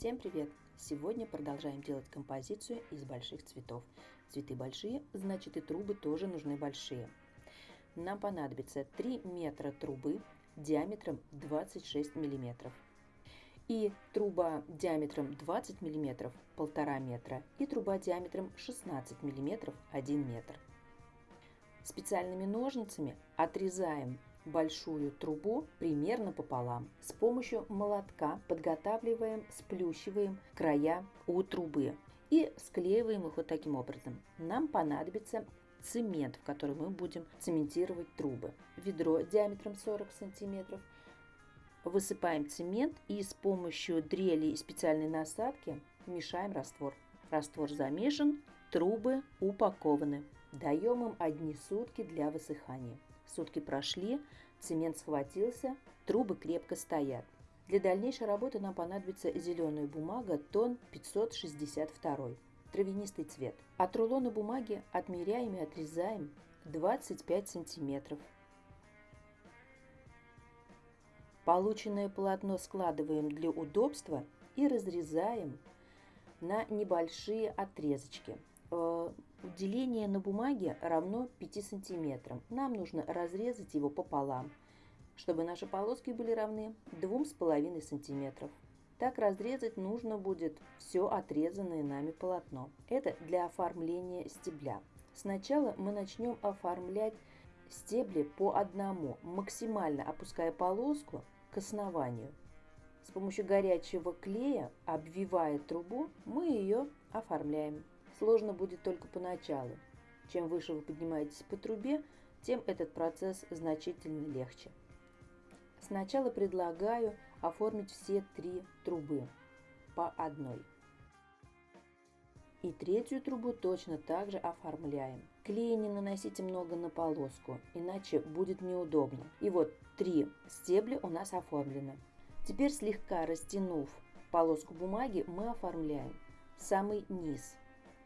Всем привет! Сегодня продолжаем делать композицию из больших цветов. Цветы большие, значит и трубы тоже нужны большие. Нам понадобится 3 метра трубы диаметром 26 миллиметров. И труба диаметром 20 миллиметров 1,5 метра и труба диаметром 16 миллиметров 1 метр. Специальными ножницами отрезаем большую трубу примерно пополам. С помощью молотка подготавливаем, сплющиваем края у трубы и склеиваем их вот таким образом. Нам понадобится цемент, в который мы будем цементировать трубы. Ведро диаметром 40 сантиметров. Высыпаем цемент и с помощью дрели и специальной насадки мешаем раствор. Раствор замешан, трубы упакованы. Даем им одни сутки для высыхания. Сутки прошли, цемент схватился, трубы крепко стоят. Для дальнейшей работы нам понадобится зеленая бумага тон 562, травянистый цвет. От рулона бумаги отмеряем и отрезаем 25 сантиметров. Полученное полотно складываем для удобства и разрезаем на небольшие отрезочки. Э, Деление на бумаге равно 5 сантиметрам. Нам нужно разрезать его пополам, чтобы наши полоски были равны 2,5 сантиметров. Так разрезать нужно будет все отрезанное нами полотно. Это для оформления стебля. Сначала мы начнем оформлять стебли по одному, максимально опуская полоску к основанию. С помощью горячего клея, обвивая трубу, мы ее оформляем. Сложно будет только поначалу. Чем выше вы поднимаетесь по трубе, тем этот процесс значительно легче. Сначала предлагаю оформить все три трубы по одной. И третью трубу точно так же оформляем. Клей не наносите много на полоску, иначе будет неудобно. И вот три стебля у нас оформлены. Теперь слегка растянув полоску бумаги, мы оформляем самый низ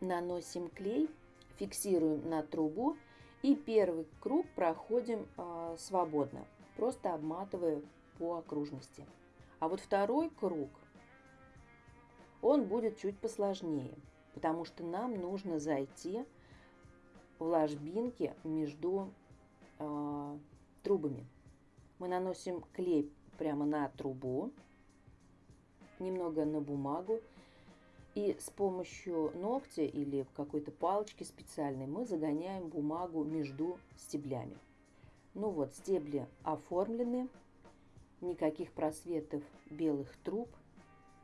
наносим клей, фиксируем на трубу и первый круг проходим э, свободно, просто обматывая по окружности. А вот второй круг, он будет чуть посложнее, потому что нам нужно зайти в ложбинки между э, трубами. Мы наносим клей прямо на трубу, немного на бумагу и с помощью ногтя или какой-то палочки специальной мы загоняем бумагу между стеблями. Ну вот, стебли оформлены, никаких просветов белых труб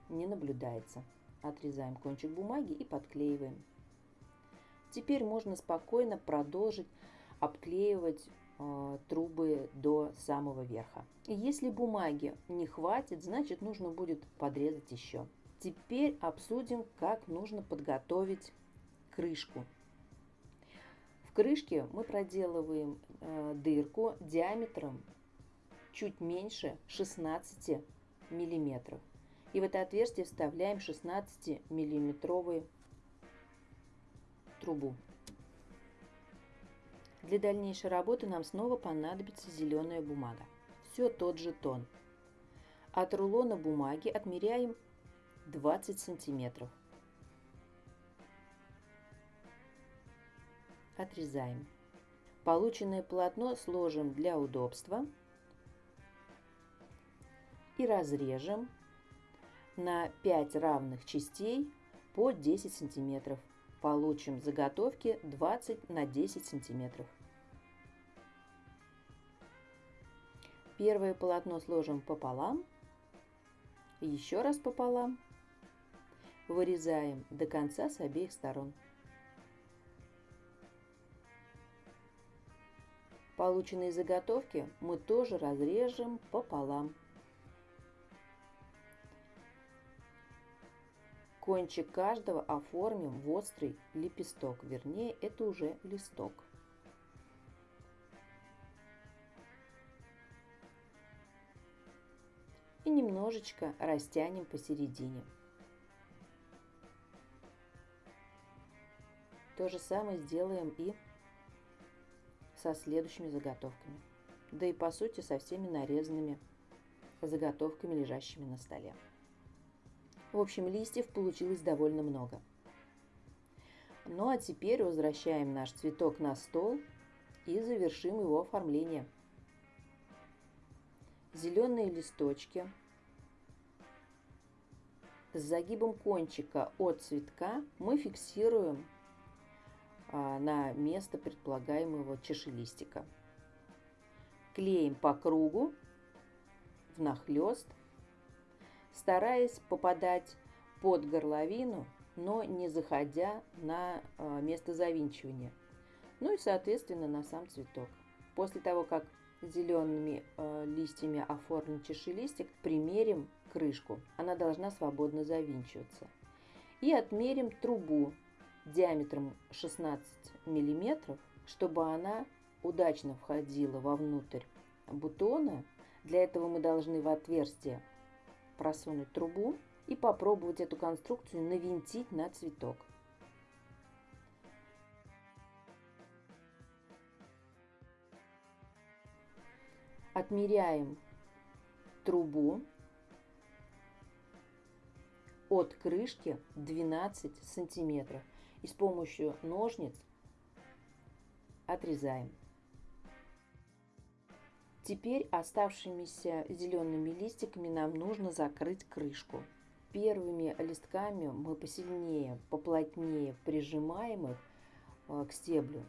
не наблюдается. Отрезаем кончик бумаги и подклеиваем. Теперь можно спокойно продолжить обклеивать э, трубы до самого верха. И если бумаги не хватит, значит нужно будет подрезать еще. Теперь обсудим, как нужно подготовить крышку. В крышке мы проделываем э, дырку диаметром чуть меньше 16 миллиметров. И в это отверстие вставляем 16 миллиметровую трубу. Для дальнейшей работы нам снова понадобится зеленая бумага. Все тот же тон. От рулона бумаги отмеряем 20 сантиметров. Отрезаем. Полученное полотно сложим для удобства и разрежем на 5 равных частей по 10 сантиметров. Получим заготовки 20 на 10 сантиметров. Первое полотно сложим пополам, еще раз пополам Вырезаем до конца с обеих сторон. Полученные заготовки мы тоже разрежем пополам. Кончик каждого оформим в острый лепесток, вернее это уже листок. И немножечко растянем посередине. То же самое сделаем и со следующими заготовками. Да и по сути со всеми нарезанными заготовками, лежащими на столе. В общем, листьев получилось довольно много. Ну а теперь возвращаем наш цветок на стол и завершим его оформление. Зеленые листочки с загибом кончика от цветка мы фиксируем на место предполагаемого чашелистика. Клеим по кругу внахлёст, стараясь попадать под горловину, но не заходя на а, место завинчивания. Ну и, соответственно, на сам цветок. После того, как зелеными э, листьями оформлен чашелистик, примерим крышку. Она должна свободно завинчиваться. И отмерим трубу диаметром 16 мм, чтобы она удачно входила вовнутрь бутона. Для этого мы должны в отверстие просунуть трубу и попробовать эту конструкцию навинтить на цветок. Отмеряем трубу от крышки 12 сантиметров и с помощью ножниц отрезаем. Теперь оставшимися зелеными листиками нам нужно закрыть крышку. Первыми листками мы посильнее, поплотнее прижимаем их э, к стеблю,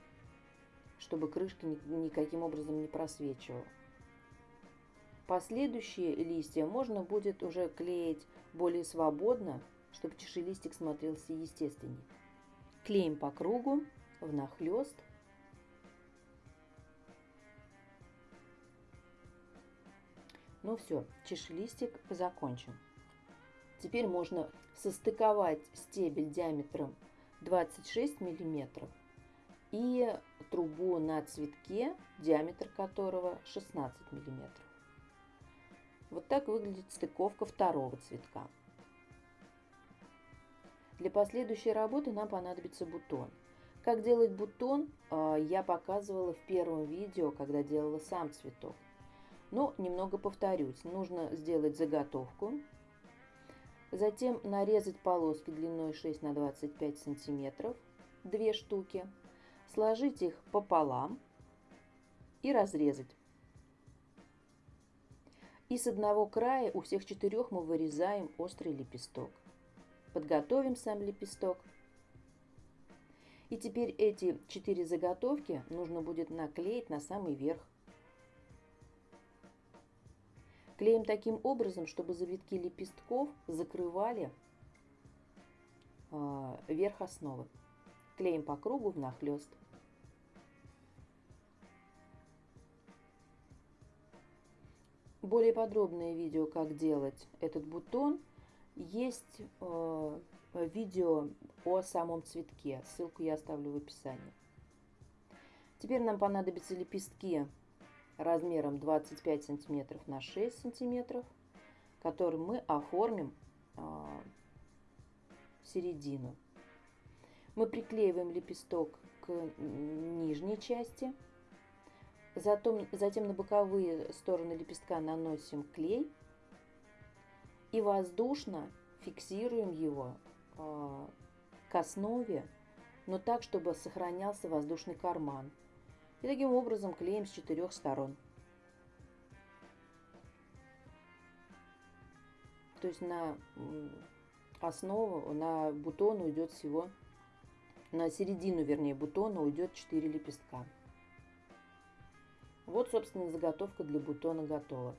чтобы крышка никаким образом не просвечивала. Последующие листья можно будет уже клеить более свободно, чтобы чашелистик смотрелся естественнее. Клеим по кругу, внахлёст. Ну все, чашелистик закончен. Теперь можно состыковать стебель диаметром 26 мм и трубу на цветке, диаметр которого 16 мм. Вот так выглядит стыковка второго цветка. Для последующей работы нам понадобится бутон. Как делать бутон, а, я показывала в первом видео, когда делала сам цветок. Но немного повторюсь. Нужно сделать заготовку, затем нарезать полоски длиной 6 на 25 сантиметров, две штуки, сложить их пополам и разрезать. И с одного края у всех четырех мы вырезаем острый лепесток. Подготовим сам лепесток. И теперь эти четыре заготовки нужно будет наклеить на самый верх. Клеим таким образом, чтобы завитки лепестков закрывали э, верх основы. Клеим по кругу внахлёст. Более подробное видео, как делать этот бутон, есть э, видео о самом цветке. Ссылку я оставлю в описании. Теперь нам понадобятся лепестки размером 25 сантиметров на 6 сантиметров, которые мы оформим э, середину. Мы приклеиваем лепесток к нижней части – Затем, затем на боковые стороны лепестка наносим клей и воздушно фиксируем его э, к основе, но так, чтобы сохранялся воздушный карман. И таким образом клеим с четырех сторон. То есть на основу, на бутон уйдет всего, на середину, вернее, бутона уйдет 4 лепестка. Вот, собственно, заготовка для бутона готова.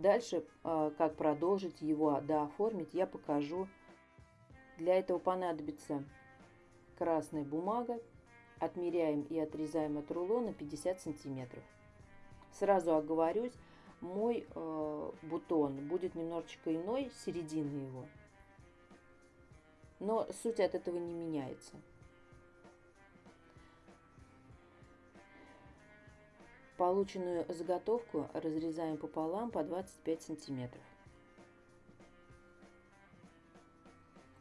Дальше, а, как продолжить его дооформить, я покажу. Для этого понадобится красная бумага. Отмеряем и отрезаем от рулона 50 сантиметров. Сразу оговорюсь, мой э, бутон будет немножечко иной, середины его. Но суть от этого не меняется. Полученную заготовку разрезаем пополам по 25 сантиметров.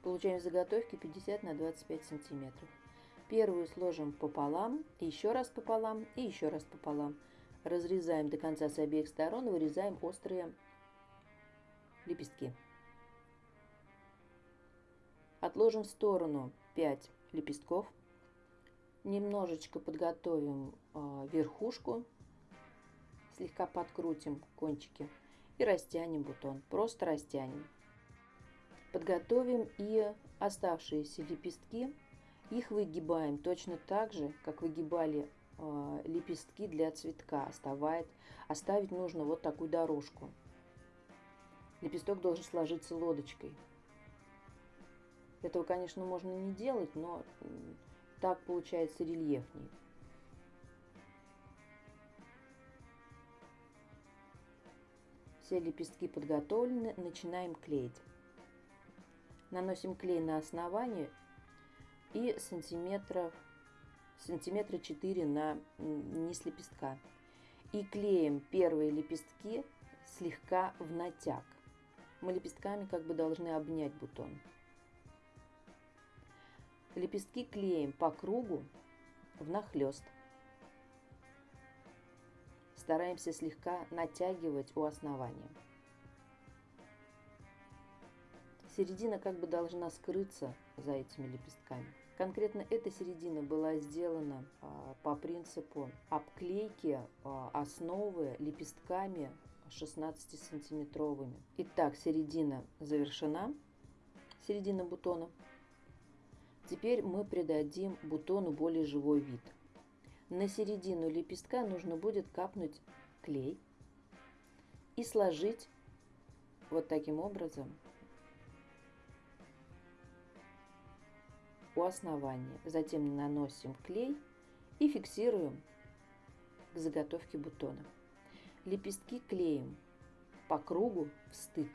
Получаем заготовки 50 на 25 сантиметров. Первую сложим пополам, еще раз пополам и еще раз пополам. Разрезаем до конца с обеих сторон, вырезаем острые лепестки. Отложим в сторону 5 лепестков. Немножечко подготовим э, верхушку. Слегка подкрутим кончики и растянем бутон. Просто растянем. Подготовим и оставшиеся лепестки. Их выгибаем точно так же, как выгибали э, лепестки для цветка. Оставать, оставить нужно вот такую дорожку. Лепесток должен сложиться лодочкой. Этого, конечно, можно не делать, но так получается рельефней. Все лепестки подготовлены, начинаем клеить. Наносим клей на основание и сантиметров, сантиметра 4 на низ лепестка. И клеим первые лепестки слегка в натяг. Мы лепестками как бы должны обнять бутон. Лепестки клеим по кругу внахлёст. Стараемся слегка натягивать у основания. Середина как бы должна скрыться за этими лепестками. Конкретно эта середина была сделана а, по принципу обклейки а, основы лепестками 16-сантиметровыми. Итак, середина завершена, середина бутона. Теперь мы придадим бутону более живой вид. На середину лепестка нужно будет капнуть клей и сложить вот таким образом у основания. Затем наносим клей и фиксируем к заготовке бутона. Лепестки клеим по кругу в стык.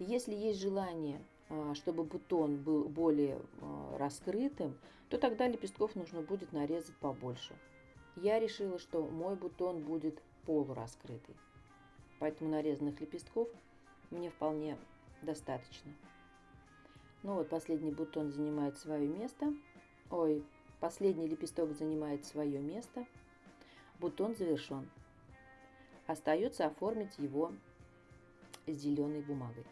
Если есть желание чтобы бутон был более а, раскрытым, то тогда лепестков нужно будет нарезать побольше. Я решила, что мой бутон будет полураскрытый, поэтому нарезанных лепестков мне вполне достаточно. Ну вот, последний бутон занимает свое место. Ой, последний лепесток занимает свое место. Бутон завершен. Остается оформить его зеленой бумагой.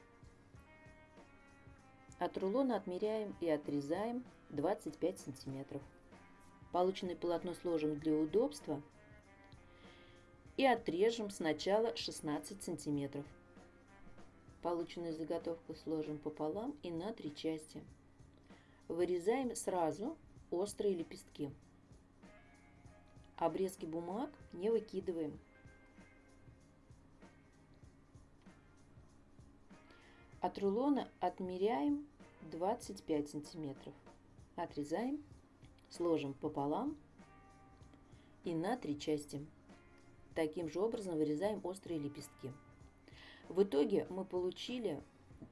От рулона отмеряем и отрезаем 25 сантиметров. Полученное полотно сложим для удобства и отрежем сначала 16 сантиметров. Полученную заготовку сложим пополам и на три части. Вырезаем сразу острые лепестки. Обрезки бумаг не выкидываем. От рулона отмеряем 25 сантиметров. Отрезаем, сложим пополам и на три части. Таким же образом вырезаем острые лепестки. В итоге мы получили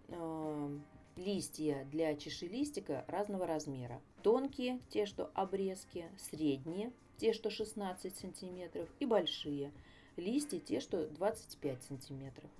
э, листья для чашелистика разного размера. Тонкие, те, что обрезки, средние, те, что 16 сантиметров, и большие, листья, те, что 25 сантиметров.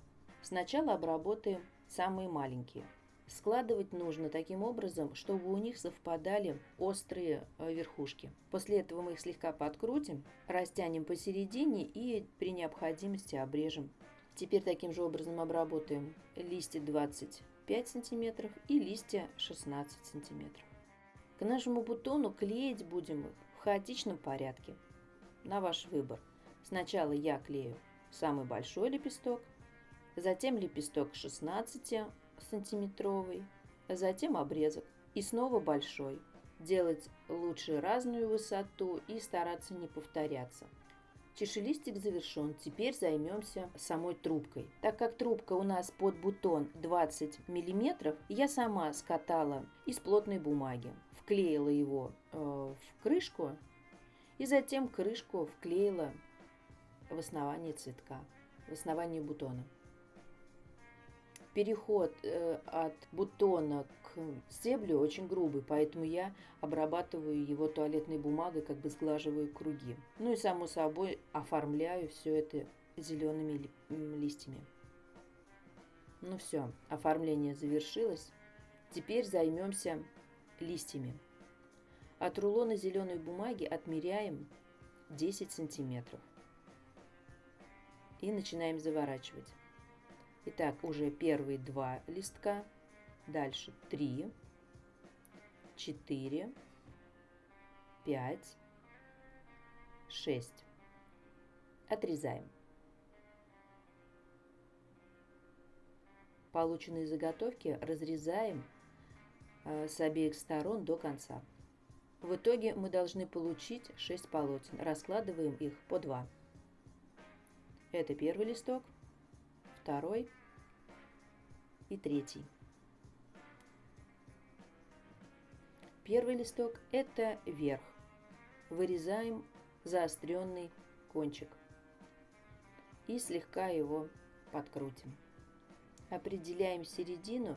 Сначала обработаем самые маленькие. Складывать нужно таким образом, чтобы у них совпадали острые э, верхушки. После этого мы их слегка подкрутим, растянем посередине и при необходимости обрежем. Теперь таким же образом обработаем листья 25 см и листья 16 см. К нашему бутону клеить будем их в хаотичном порядке. На ваш выбор. Сначала я клею самый большой лепесток, затем лепесток 16 сантиметровый, затем обрезок и снова большой. Делать лучше разную высоту и стараться не повторяться. Чешелистик завершен. Теперь займемся самой трубкой. Так как трубка у нас под бутон 20 мм, я сама скатала из плотной бумаги, вклеила его э, в крышку и затем крышку вклеила в основание цветка, в основание бутона переход э, от бутона к стеблю очень грубый, поэтому я обрабатываю его туалетной бумагой, как бы сглаживаю круги. Ну и само собой оформляю все это зелеными ли, листьями. Ну все, оформление завершилось. Теперь займемся листьями. От рулона зеленой бумаги отмеряем 10 сантиметров. И начинаем заворачивать. Итак, уже первые два листка Дальше 3, 4, 5, 6. Отрезаем. Полученные заготовки разрезаем э, с обеих сторон до конца. В итоге мы должны получить 6 полотен. Раскладываем их по 2. Это первый листок, второй и третий. Первый листок – это верх. Вырезаем заостренный кончик и слегка его подкрутим. Определяем середину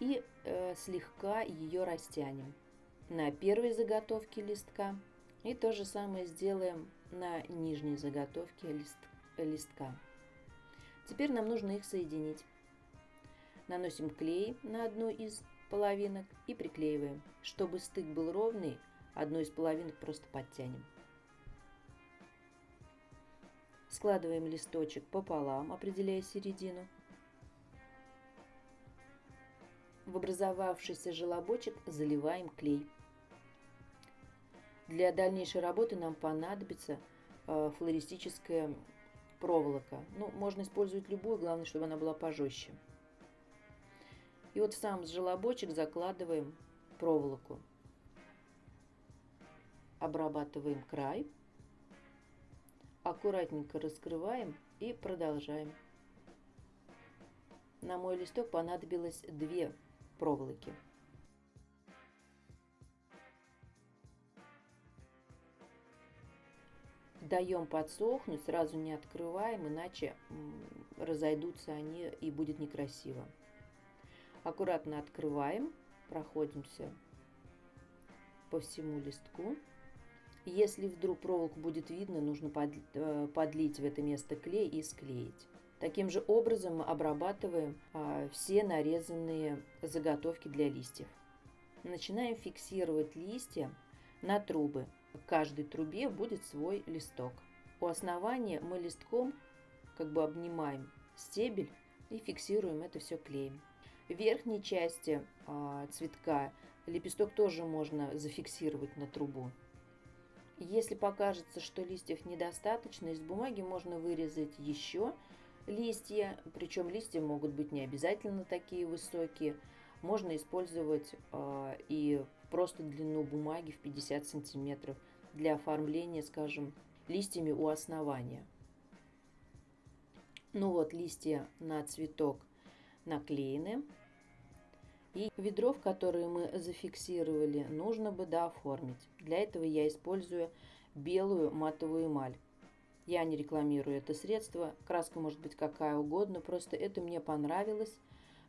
и э, слегка ее растянем на первой заготовке листка. И то же самое сделаем на нижней заготовке лист, листка. Теперь нам нужно их соединить. Наносим клей на одну из половинок и приклеиваем. Чтобы стык был ровный, одну из половинок просто подтянем. Складываем листочек пополам, определяя середину. В образовавшийся желобочек заливаем клей. Для дальнейшей работы нам понадобится э, флористическая проволока. Ну, можно использовать любую, главное, чтобы она была пожестче. И вот в сам желобочек закладываем проволоку. Обрабатываем край. Аккуратненько раскрываем и продолжаем. На мой листок понадобилось две проволоки. Даем подсохнуть, сразу не открываем, иначе разойдутся они и будет некрасиво. Аккуратно открываем, проходимся по всему листку. Если вдруг проволоку будет видно, нужно э, подлить в это место клей и склеить. Таким же образом мы обрабатываем а, все нарезанные заготовки для листьев. Начинаем фиксировать листья на трубы. В каждой трубе будет свой листок. У основания мы листком как бы обнимаем стебель и фиксируем это все клеем. В верхней части а, цветка лепесток тоже можно зафиксировать на трубу. Если покажется, что листьев недостаточно, из бумаги можно вырезать еще листья, причем листья могут быть не обязательно такие высокие. Можно использовать э, и просто длину бумаги в 50 сантиметров для оформления, скажем, листьями у основания. Ну вот, листья на цветок наклеены. И ведро, в которое мы зафиксировали, нужно бы дооформить. Для этого я использую белую матовую эмаль. Я не рекламирую это средство, краска может быть какая угодно, просто это мне понравилось.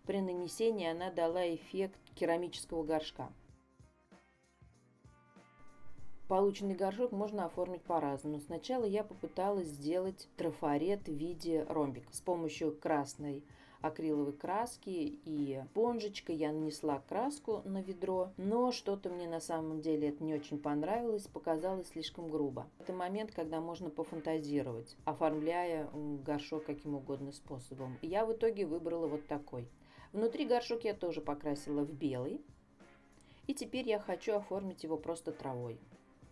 При нанесении она дала эффект керамического горшка. Полученный горшок можно оформить по-разному. Сначала я попыталась сделать трафарет в виде ромбика с помощью красной акриловой краски и понжечкой. Я нанесла краску на ведро, но что-то мне на самом деле это не очень понравилось, показалось слишком грубо. Это момент, когда можно пофантазировать, оформляя горшок каким угодно способом. Я в итоге выбрала вот такой. Внутри горшок я тоже покрасила в белый. И теперь я хочу оформить его просто травой.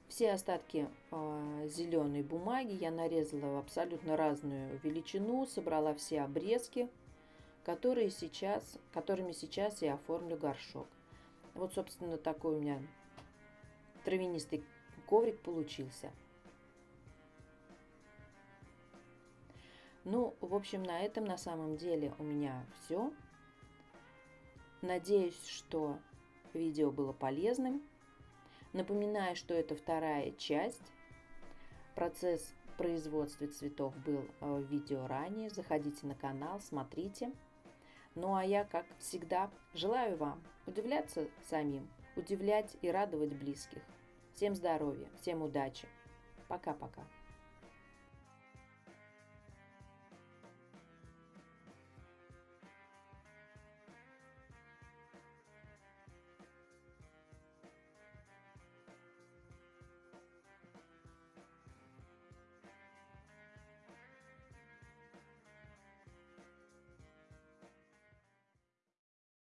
Все остатки э, зеленой бумаги я нарезала в абсолютно разную величину, собрала все обрезки, которые сейчас, которыми сейчас я оформлю горшок. Вот, собственно, такой у меня травянистый коврик получился. Ну, в общем, на этом на самом деле у меня все. Надеюсь, что видео было полезным. Напоминаю, что это вторая часть. Процесс производства цветов был э, в видео ранее. Заходите на канал, смотрите. Ну а я, как всегда, желаю вам удивляться самим, удивлять и радовать близких. Всем здоровья, всем удачи. Пока-пока.